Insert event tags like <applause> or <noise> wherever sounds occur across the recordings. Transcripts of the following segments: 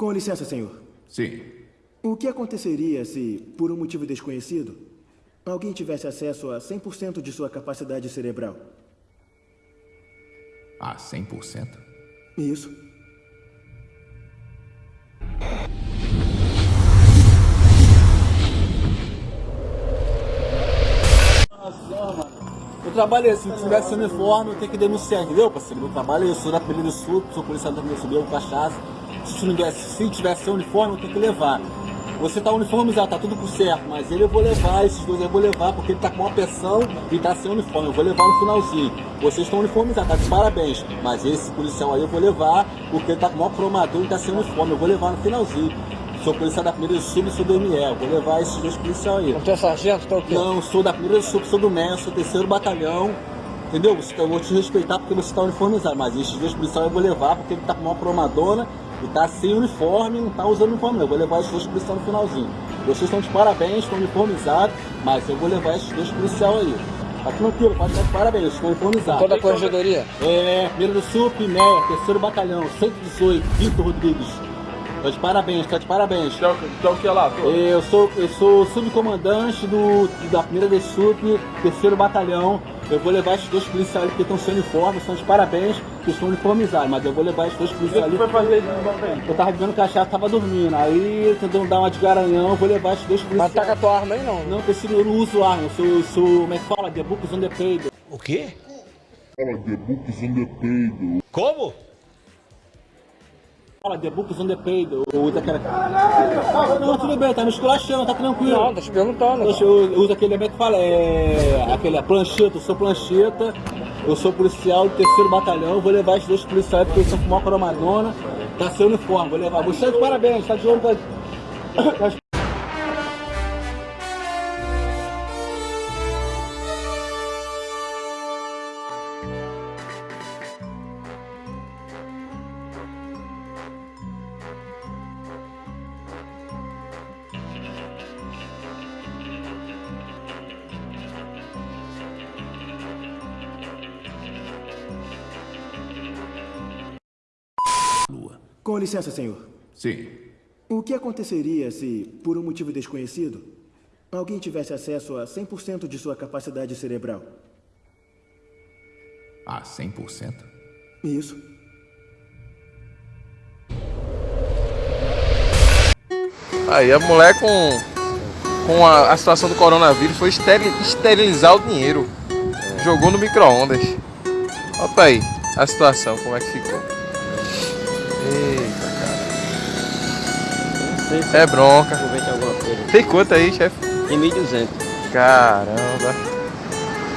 Com licença, senhor. Sim. O que aconteceria se, por um motivo desconhecido, alguém tivesse acesso a 100% de sua capacidade cerebral? Ah, 100%? Isso. Eu trabalho é assim, se tivesse uniforme, eu tenho que denunciar, entendeu, parceiro? Meu trabalho é eu sou da Pereira Sul, sou policial da Pereira Sul, eu cachaça. Se tivesse, se tivesse uniforme, eu tenho que levar. Você tá uniformizado, tá tudo por certo, mas ele eu vou levar, esses dois eu vou levar, porque ele tá com uma pressão e tá sem uniforme, eu vou levar no finalzinho. Vocês estão uniformizados, tá de parabéns, mas esse policial aí eu vou levar, porque ele tá com uma cromador e tá sem uniforme, eu vou levar no finalzinho. Sou policial da primeira sub, sou do ME, vou levar esses dois policiais aí. Você é sargento, tá o quê? Não, sou da primeira sub, sou do MES, sou terceiro batalhão. Entendeu? Eu vou te respeitar porque você está uniformizado, mas esses dois policiais eu vou levar porque ele tá com uma promadona e tá sem uniforme, não tá usando uniforme não. Eu vou levar esses dois policiais no finalzinho. Vocês estão de parabéns, estão uniformizados, mas eu vou levar esses dois policiais aí. Tá tranquilo, pode estar de parabéns, estão uniformizados. Toda a corregedoria? É, primeiro do SUP, MEA, terceiro batalhão, 118, Vitor Rodrigues. Tá de parabéns, tá de parabéns. Então, então o que é lá? Tô? Eu sou, eu sou subcomandante do, da primeira de SUP, terceiro batalhão. Eu vou levar esses dois policiais ali que estão sem uniforme, estão de parabéns, que estão uniformizados, mas eu vou levar esses dois O policiais que ali. foi fazer de novo Eu tava bebendo cachaça, tava dormindo. Aí tentando dar uma de garanhão, eu vou levar esses dois Mas policiais. tá com a tua arma aí não? Não, preciso, eu não uso arma, eu sou, eu sou, como é que fala? The Books on the Paper. O quê? Fala, The Books on the Payday. Como? Fala, The Books on the. Eu uso aquela... Não, tudo bem, tá me esculachando, tá tranquilo. Não, tô te perguntando. Eu uso aquele elemento que fala, é. aquele plancheta, eu sou plancheta, eu sou policial do terceiro batalhão, vou levar esses dois policiais porque eles são com uma cromadona, tá sem uniforme, vou levar. Você de parabéns, tá de olho das. <coughs> das- Com licença, senhor. Sim. O que aconteceria se, por um motivo desconhecido, alguém tivesse acesso a 100% de sua capacidade cerebral? Ah, 100%? Isso. Aí a mulher com, com a, a situação do coronavírus foi esteri- esterilizar o dinheiro. Jogou no micro-ondas. Olha aí a situação, como é que ficou. Eita, Não sei se cara. É bronca. alguma coisa. Tem quanto aí, chefe? Tem 1.200. Caramba.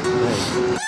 É.